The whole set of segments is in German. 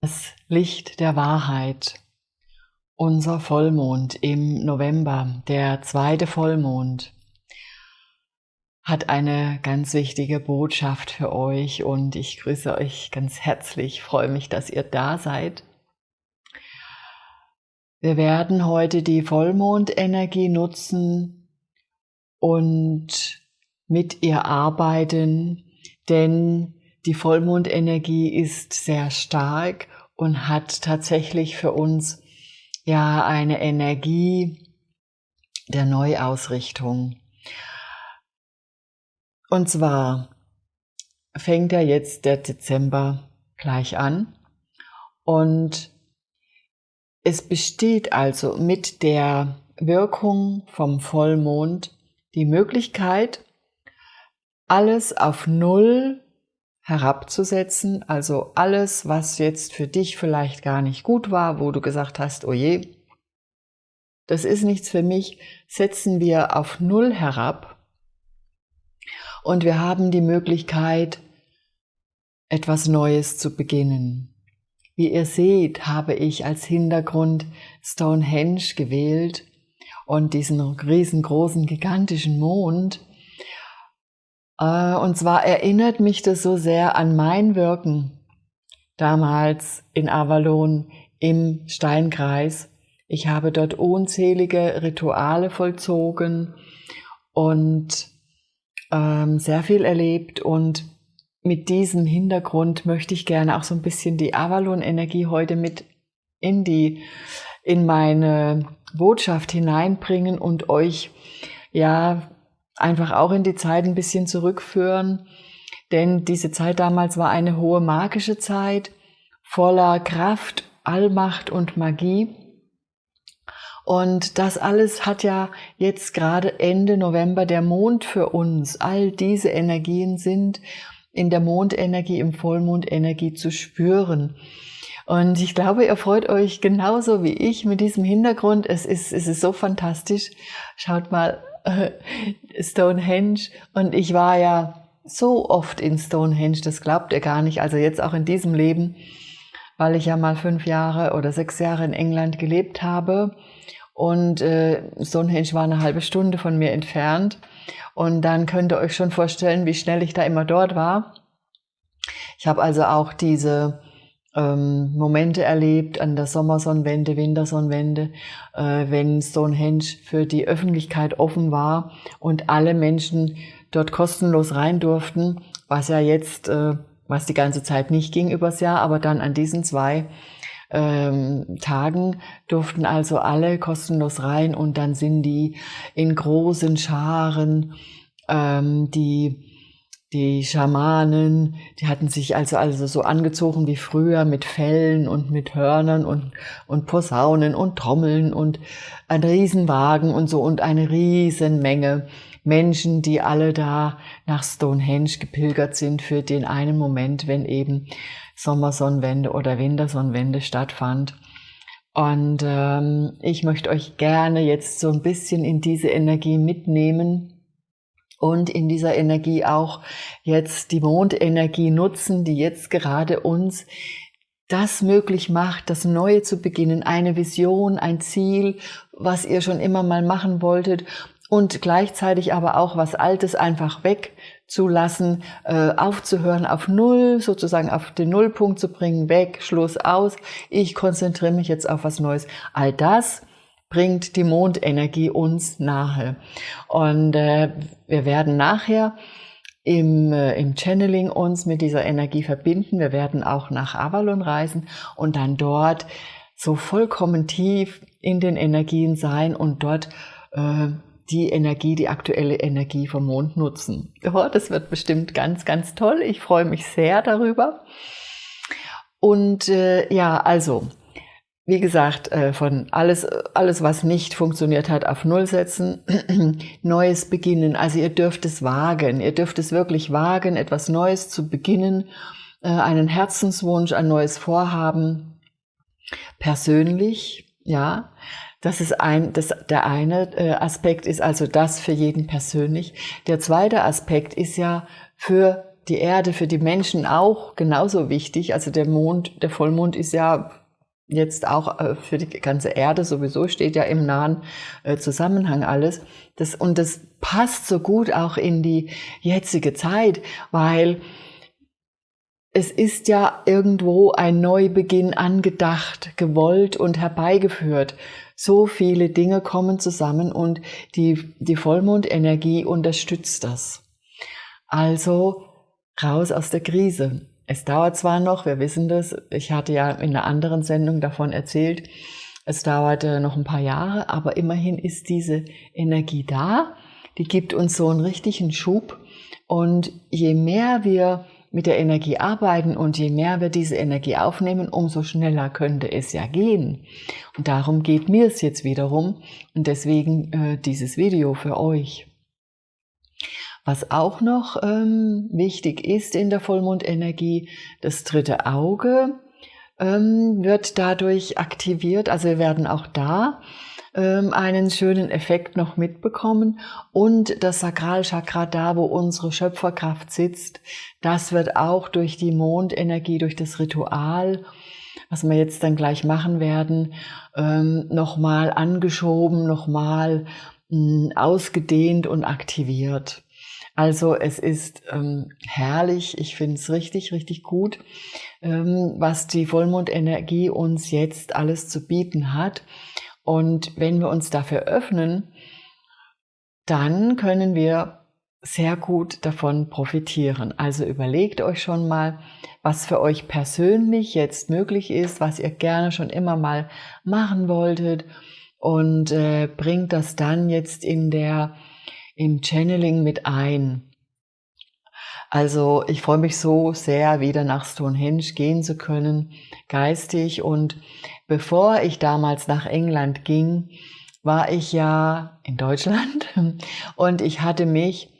das Licht der Wahrheit. Unser Vollmond im November, der zweite Vollmond, hat eine ganz wichtige Botschaft für euch und ich grüße euch ganz herzlich, freue mich, dass ihr da seid. Wir werden heute die Vollmondenergie nutzen und mit ihr arbeiten, denn die Vollmondenergie ist sehr stark und hat tatsächlich für uns ja eine Energie der Neuausrichtung. Und zwar fängt ja jetzt der Dezember gleich an und es besteht also mit der Wirkung vom Vollmond die Möglichkeit, alles auf Null herabzusetzen, also alles, was jetzt für dich vielleicht gar nicht gut war, wo du gesagt hast, oh je, das ist nichts für mich, setzen wir auf Null herab und wir haben die Möglichkeit, etwas Neues zu beginnen. Wie ihr seht, habe ich als Hintergrund Stonehenge gewählt und diesen riesengroßen, gigantischen Mond, und zwar erinnert mich das so sehr an mein Wirken damals in Avalon im Steinkreis. Ich habe dort unzählige Rituale vollzogen und ähm, sehr viel erlebt und mit diesem Hintergrund möchte ich gerne auch so ein bisschen die Avalon-Energie heute mit in die, in meine Botschaft hineinbringen und euch ja einfach auch in die Zeit ein bisschen zurückführen. Denn diese Zeit damals war eine hohe magische Zeit, voller Kraft, Allmacht und Magie. Und das alles hat ja jetzt gerade Ende November der Mond für uns. All diese Energien sind in der Mondenergie, im Vollmondenergie zu spüren. Und ich glaube, ihr freut euch genauso wie ich mit diesem Hintergrund. Es ist, es ist so fantastisch. Schaut mal, Stonehenge. Und ich war ja so oft in Stonehenge, das glaubt ihr gar nicht, also jetzt auch in diesem Leben, weil ich ja mal fünf Jahre oder sechs Jahre in England gelebt habe. Und äh, Stonehenge war eine halbe Stunde von mir entfernt. Und dann könnt ihr euch schon vorstellen, wie schnell ich da immer dort war. Ich habe also auch diese ähm, Momente erlebt an der Sommersonnenwende, Wintersonnenwende, äh, wenn Stonehenge für die Öffentlichkeit offen war und alle Menschen dort kostenlos rein durften, was ja jetzt, äh, was die ganze Zeit nicht ging übers Jahr, aber dann an diesen zwei ähm, Tagen durften also alle kostenlos rein und dann sind die in großen Scharen, ähm, die die Schamanen, die hatten sich also, also so angezogen wie früher mit Fellen und mit Hörnern und, und Posaunen und Trommeln und ein Riesenwagen und so und eine Riesenmenge Menschen, die alle da nach Stonehenge gepilgert sind für den einen Moment, wenn eben Sommersonnenwende oder Wintersonnenwende stattfand. Und ähm, ich möchte euch gerne jetzt so ein bisschen in diese Energie mitnehmen und in dieser Energie auch jetzt die Mondenergie nutzen, die jetzt gerade uns das möglich macht, das Neue zu beginnen, eine Vision, ein Ziel, was ihr schon immer mal machen wolltet und gleichzeitig aber auch was Altes einfach wegzulassen, äh, aufzuhören, auf Null, sozusagen auf den Nullpunkt zu bringen, weg, Schluss aus, ich konzentriere mich jetzt auf was Neues. All das bringt die Mondenergie uns nahe. Und äh, wir werden nachher im, äh, im Channeling uns mit dieser Energie verbinden. Wir werden auch nach Avalon reisen und dann dort so vollkommen tief in den Energien sein und dort äh, die Energie, die aktuelle Energie vom Mond nutzen. Oh, das wird bestimmt ganz, ganz toll. Ich freue mich sehr darüber. Und äh, ja, also wie gesagt, äh, von alles, alles, was nicht funktioniert hat, auf Null setzen, Neues beginnen. Also ihr dürft es wagen, ihr dürft es wirklich wagen, etwas Neues zu beginnen, äh, einen Herzenswunsch, ein neues Vorhaben, persönlich, ja. Das ist ein, das, der eine äh, Aspekt ist also das für jeden persönlich. Der zweite Aspekt ist ja für die Erde, für die Menschen auch genauso wichtig. Also der Mond, der Vollmond ist ja jetzt auch äh, für die ganze Erde sowieso steht ja im nahen äh, Zusammenhang alles. Das, und das passt so gut auch in die jetzige Zeit, weil es ist ja irgendwo ein Neubeginn angedacht, gewollt und herbeigeführt. So viele Dinge kommen zusammen und die, die Vollmondenergie unterstützt das. Also raus aus der Krise. Es dauert zwar noch, wir wissen das, ich hatte ja in einer anderen Sendung davon erzählt, es dauerte noch ein paar Jahre, aber immerhin ist diese Energie da, die gibt uns so einen richtigen Schub und je mehr wir mit der Energie arbeiten und je mehr wir diese Energie aufnehmen, umso schneller könnte es ja gehen. Und darum geht mir es jetzt wiederum und deswegen äh, dieses Video für euch. Was auch noch ähm, wichtig ist in der Vollmondenergie, das dritte Auge ähm, wird dadurch aktiviert. Also wir werden auch da ähm, einen schönen Effekt noch mitbekommen. Und das Sakralchakra, da wo unsere Schöpferkraft sitzt, das wird auch durch die Mondenergie, durch das Ritual, was wir jetzt dann gleich machen werden, ähm, nochmal angeschoben, nochmal hm, ausgedehnt und aktiviert. Also es ist ähm, herrlich, ich finde es richtig, richtig gut, ähm, was die Vollmondenergie uns jetzt alles zu bieten hat. Und wenn wir uns dafür öffnen, dann können wir sehr gut davon profitieren. Also überlegt euch schon mal, was für euch persönlich jetzt möglich ist, was ihr gerne schon immer mal machen wolltet und äh, bringt das dann jetzt in der im Channeling mit ein. Also ich freue mich so sehr, wieder nach Stonehenge gehen zu können, geistig. Und bevor ich damals nach England ging, war ich ja in Deutschland und ich hatte mich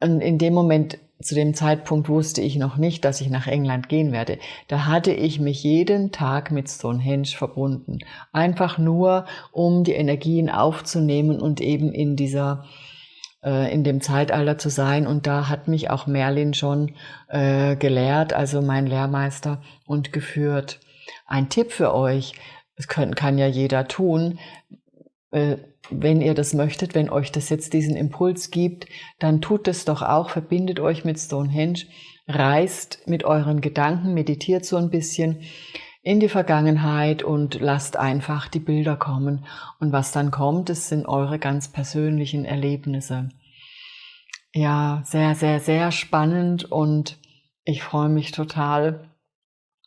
in dem Moment, zu dem Zeitpunkt wusste ich noch nicht, dass ich nach England gehen werde. Da hatte ich mich jeden Tag mit Stonehenge verbunden. Einfach nur, um die Energien aufzunehmen und eben in dieser äh, in dem Zeitalter zu sein. Und da hat mich auch Merlin schon äh, gelehrt, also mein Lehrmeister, und geführt. Ein Tipp für euch, das kann ja jeder tun, wenn ihr das möchtet, wenn euch das jetzt diesen Impuls gibt, dann tut es doch auch, verbindet euch mit Stonehenge, reist mit euren Gedanken, meditiert so ein bisschen in die Vergangenheit und lasst einfach die Bilder kommen. Und was dann kommt, das sind eure ganz persönlichen Erlebnisse. Ja, sehr, sehr, sehr spannend und ich freue mich total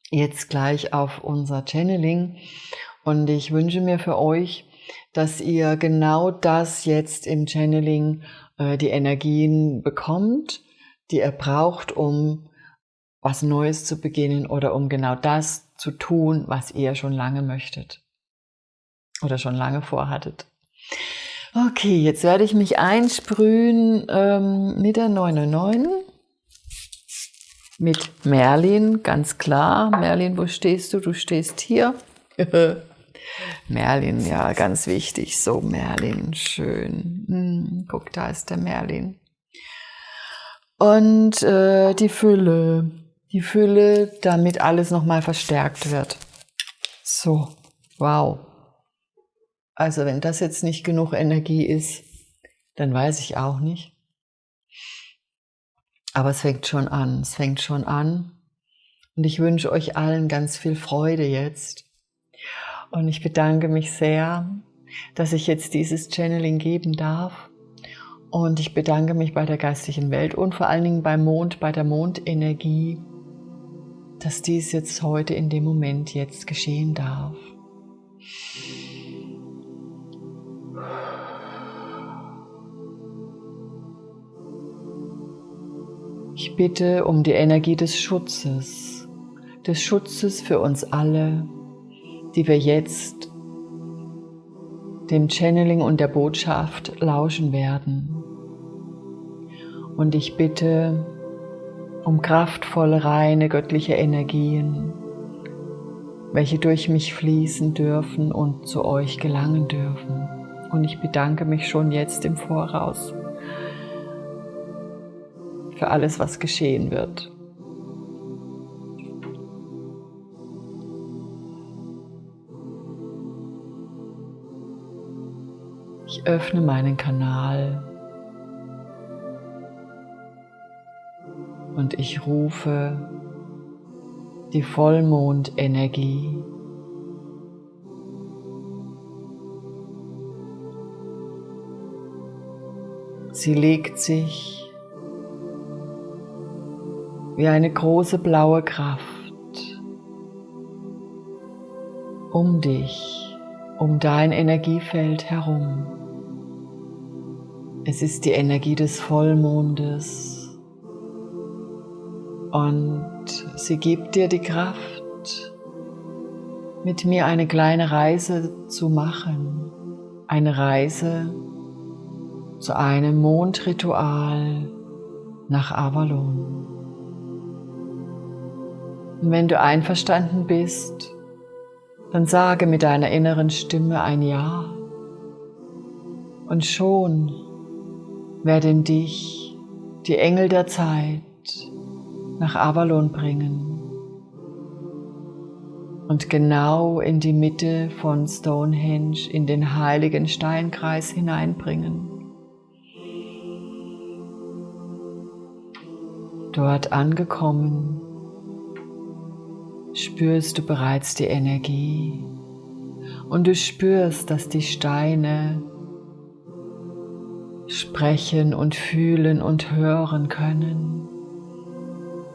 jetzt gleich auf unser Channeling und ich wünsche mir für euch, dass ihr genau das jetzt im Channeling äh, die Energien bekommt, die ihr braucht, um was Neues zu beginnen oder um genau das zu tun, was ihr schon lange möchtet oder schon lange vorhattet. Okay, jetzt werde ich mich einsprühen ähm, mit der 909. Mit Merlin, ganz klar. Merlin, wo stehst du? Du stehst hier. Merlin, ja, ganz wichtig. So, Merlin, schön. Hm, guck, da ist der Merlin. Und äh, die Fülle. Die Fülle, damit alles nochmal verstärkt wird. So, wow. Also wenn das jetzt nicht genug Energie ist, dann weiß ich auch nicht. Aber es fängt schon an, es fängt schon an. Und ich wünsche euch allen ganz viel Freude jetzt. Und ich bedanke mich sehr, dass ich jetzt dieses Channeling geben darf. Und ich bedanke mich bei der geistigen Welt und vor allen Dingen beim Mond, bei der Mondenergie, dass dies jetzt heute in dem Moment jetzt geschehen darf. Ich bitte um die Energie des Schutzes, des Schutzes für uns alle, die wir jetzt dem Channeling und der Botschaft lauschen werden. Und ich bitte um kraftvolle, reine, göttliche Energien, welche durch mich fließen dürfen und zu euch gelangen dürfen. Und ich bedanke mich schon jetzt im Voraus für alles, was geschehen wird. Öffne meinen Kanal und ich rufe die Vollmondenergie. Sie legt sich wie eine große blaue Kraft um dich, um dein Energiefeld herum. Es ist die Energie des Vollmondes und sie gibt dir die Kraft, mit mir eine kleine Reise zu machen. Eine Reise zu einem Mondritual nach Avalon. Und wenn du einverstanden bist, dann sage mit deiner inneren Stimme ein Ja. Und schon werden dich die Engel der Zeit nach Avalon bringen und genau in die Mitte von Stonehenge in den heiligen Steinkreis hineinbringen. Dort angekommen, spürst du bereits die Energie und du spürst, dass die Steine sprechen und fühlen und hören können.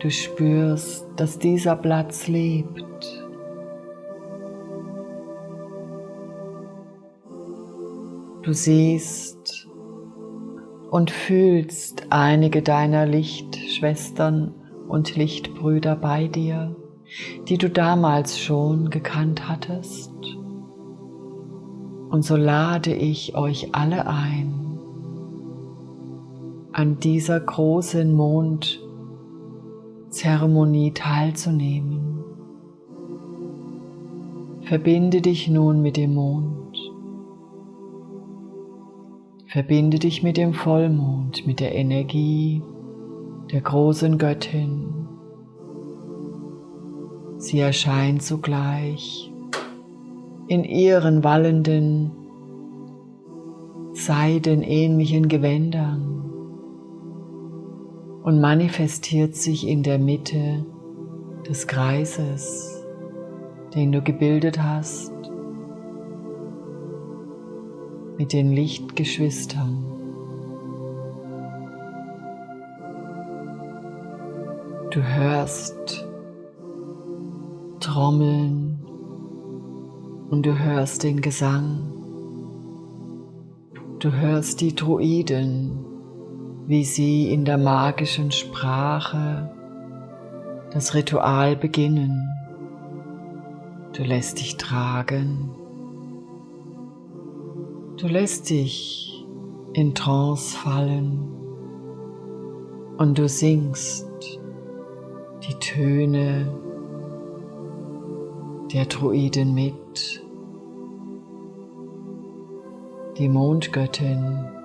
Du spürst, dass dieser Platz lebt. Du siehst und fühlst einige deiner Lichtschwestern und Lichtbrüder bei dir, die du damals schon gekannt hattest. Und so lade ich euch alle ein, an dieser großen Mondzeremonie teilzunehmen. Verbinde dich nun mit dem Mond. Verbinde dich mit dem Vollmond, mit der Energie der großen Göttin. Sie erscheint sogleich in ihren wallenden, seidenähnlichen Gewändern und manifestiert sich in der Mitte des Kreises, den du gebildet hast, mit den Lichtgeschwistern. Du hörst Trommeln und du hörst den Gesang. Du hörst die Druiden wie sie in der magischen Sprache das Ritual beginnen. Du lässt dich tragen. Du lässt dich in Trance fallen und du singst die Töne der Druiden mit. Die Mondgöttin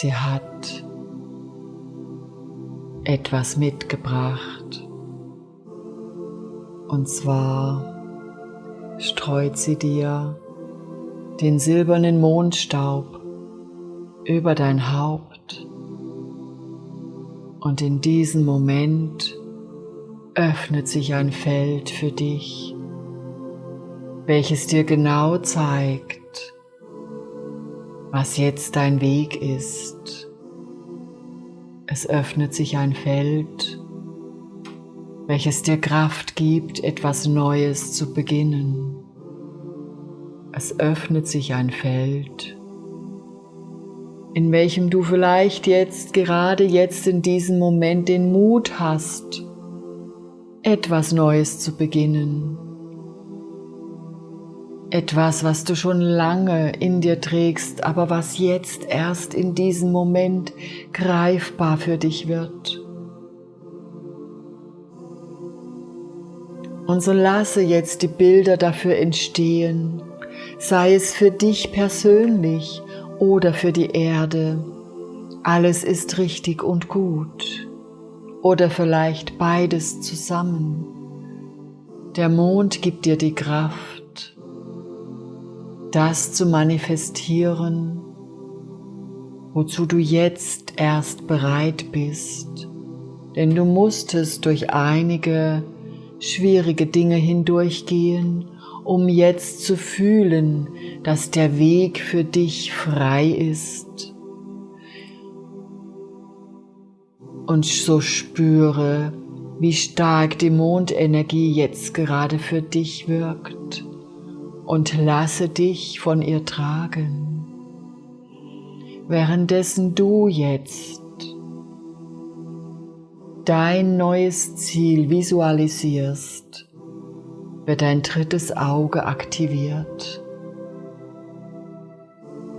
Sie hat etwas mitgebracht. Und zwar streut sie dir den silbernen Mondstaub über dein Haupt. Und in diesem Moment öffnet sich ein Feld für dich, welches dir genau zeigt, was jetzt dein Weg ist. Es öffnet sich ein Feld, welches dir Kraft gibt, etwas Neues zu beginnen. Es öffnet sich ein Feld, in welchem du vielleicht jetzt, gerade jetzt in diesem Moment den Mut hast, etwas Neues zu beginnen etwas, was du schon lange in dir trägst, aber was jetzt erst in diesem Moment greifbar für dich wird. Und so lasse jetzt die Bilder dafür entstehen, sei es für dich persönlich oder für die Erde alles ist richtig und gut oder vielleicht beides zusammen. Der Mond gibt dir die Kraft, das zu manifestieren, wozu du jetzt erst bereit bist, denn du musstest durch einige schwierige Dinge hindurchgehen, um jetzt zu fühlen, dass der Weg für dich frei ist. Und so spüre, wie stark die Mondenergie jetzt gerade für dich wirkt und lasse dich von ihr tragen. Währenddessen du jetzt dein neues Ziel visualisierst, wird dein drittes Auge aktiviert.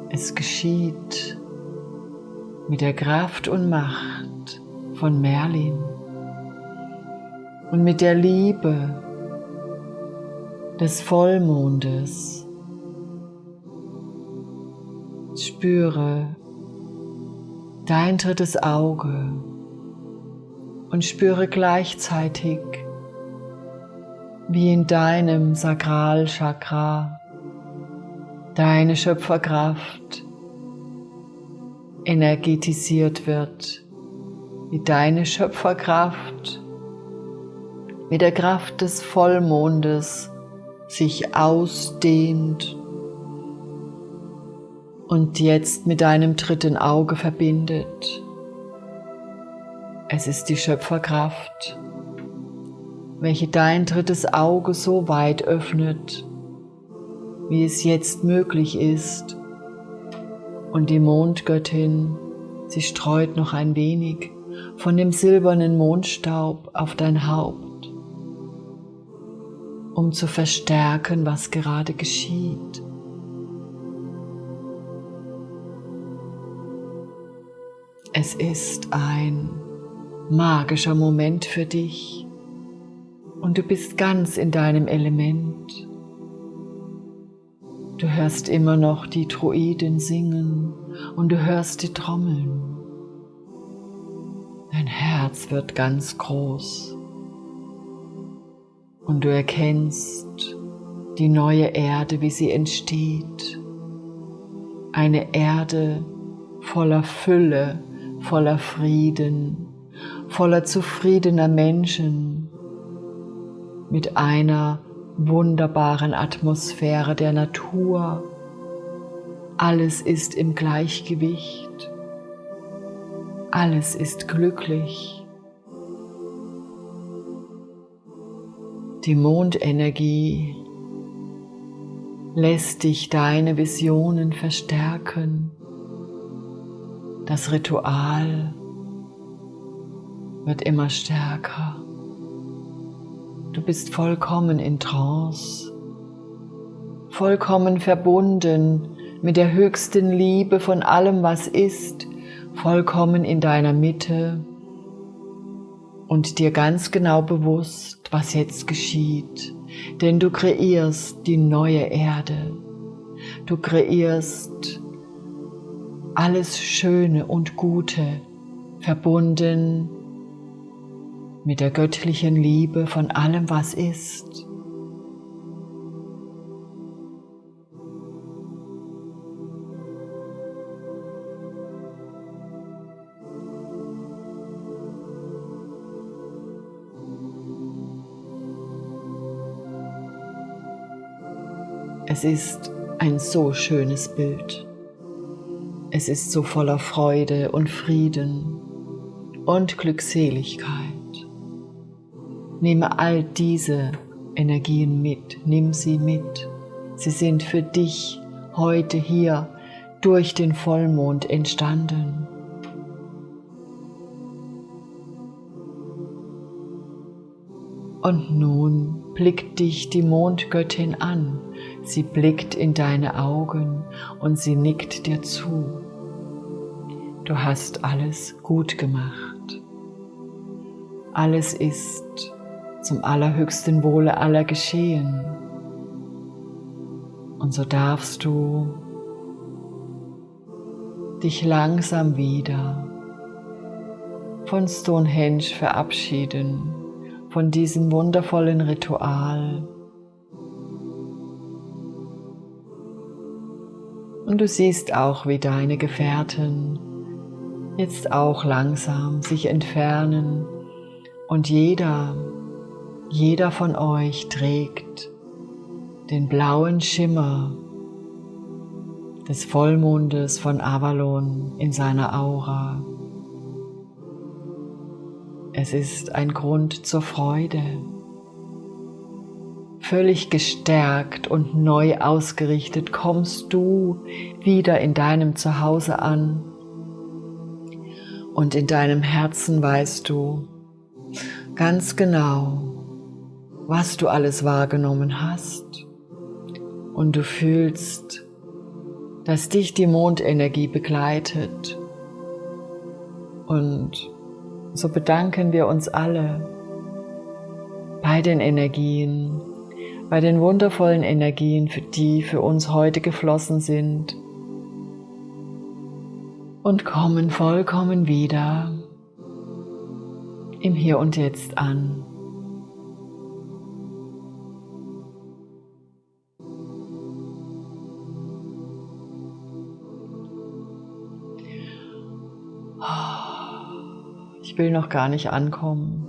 Es geschieht mit der Kraft und Macht von Merlin und mit der Liebe des Vollmondes. Spüre dein drittes Auge und spüre gleichzeitig, wie in deinem Sakralchakra deine Schöpferkraft energetisiert wird, wie deine Schöpferkraft mit der Kraft des Vollmondes sich ausdehnt und jetzt mit deinem dritten Auge verbindet. Es ist die Schöpferkraft, welche dein drittes Auge so weit öffnet, wie es jetzt möglich ist. Und die Mondgöttin, sie streut noch ein wenig von dem silbernen Mondstaub auf dein Haupt, um zu verstärken, was gerade geschieht. Es ist ein magischer Moment für dich und du bist ganz in deinem Element. Du hörst immer noch die Druiden singen und du hörst die Trommeln. Dein Herz wird ganz groß und du erkennst die neue Erde, wie sie entsteht. Eine Erde voller Fülle, voller Frieden, voller zufriedener Menschen, mit einer wunderbaren Atmosphäre der Natur. Alles ist im Gleichgewicht. Alles ist glücklich. Die Mondenergie lässt dich deine Visionen verstärken. Das Ritual wird immer stärker. Du bist vollkommen in Trance, vollkommen verbunden mit der höchsten Liebe von allem, was ist, vollkommen in deiner Mitte und dir ganz genau bewusst, was jetzt geschieht. Denn du kreierst die neue Erde. Du kreierst alles Schöne und Gute, verbunden mit der göttlichen Liebe von allem, was ist. Es ist ein so schönes Bild. Es ist so voller Freude und Frieden und Glückseligkeit. Nehme all diese Energien mit, nimm sie mit. Sie sind für dich heute hier durch den Vollmond entstanden. Und nun blickt dich die Mondgöttin an. Sie blickt in deine Augen und sie nickt dir zu. Du hast alles gut gemacht. Alles ist zum allerhöchsten Wohle aller geschehen. Und so darfst du dich langsam wieder von Stonehenge verabschieden, von diesem wundervollen Ritual. Und du siehst auch, wie deine Gefährten jetzt auch langsam sich entfernen und jeder, jeder von euch trägt den blauen Schimmer des Vollmondes von Avalon in seiner Aura. Es ist ein Grund zur Freude. Völlig gestärkt und neu ausgerichtet kommst du wieder in deinem Zuhause an. Und in deinem Herzen weißt du ganz genau, was du alles wahrgenommen hast. Und du fühlst, dass dich die Mondenergie begleitet. Und so bedanken wir uns alle bei den Energien, bei den wundervollen Energien, die für uns heute geflossen sind und kommen vollkommen wieder im Hier und Jetzt an. Ich will noch gar nicht ankommen.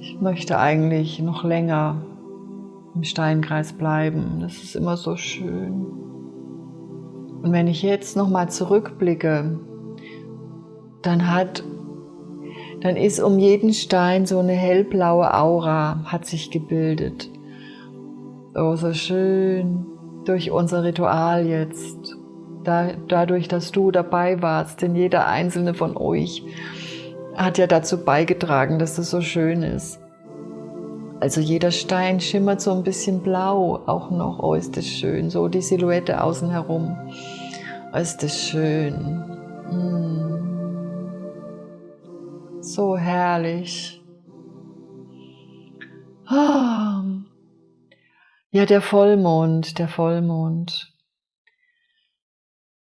Ich möchte eigentlich noch länger im Steinkreis bleiben. Das ist immer so schön. Und wenn ich jetzt noch mal zurückblicke, dann hat dann ist um jeden Stein so eine hellblaue Aura hat sich gebildet. Oh, so schön durch unser Ritual jetzt da, dadurch, dass du dabei warst, denn jeder einzelne von euch hat ja dazu beigetragen, dass das so schön ist. Also jeder Stein schimmert so ein bisschen blau auch noch. Oh, ist das schön. So die Silhouette außen herum. Oh, ist das schön. Mm. So herrlich. Oh. Ja, der Vollmond, der Vollmond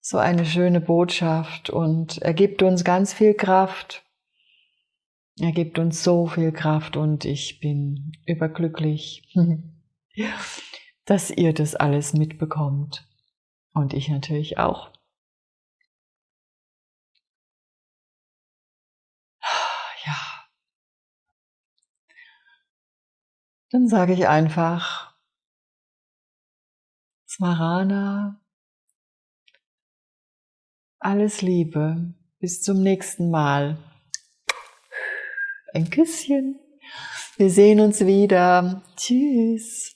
so eine schöne Botschaft und er gibt uns ganz viel Kraft. Er gibt uns so viel Kraft und ich bin überglücklich, dass ihr das alles mitbekommt. Und ich natürlich auch. Ja. Dann sage ich einfach, Smarana, alles Liebe. Bis zum nächsten Mal. Ein Küsschen. Wir sehen uns wieder. Tschüss.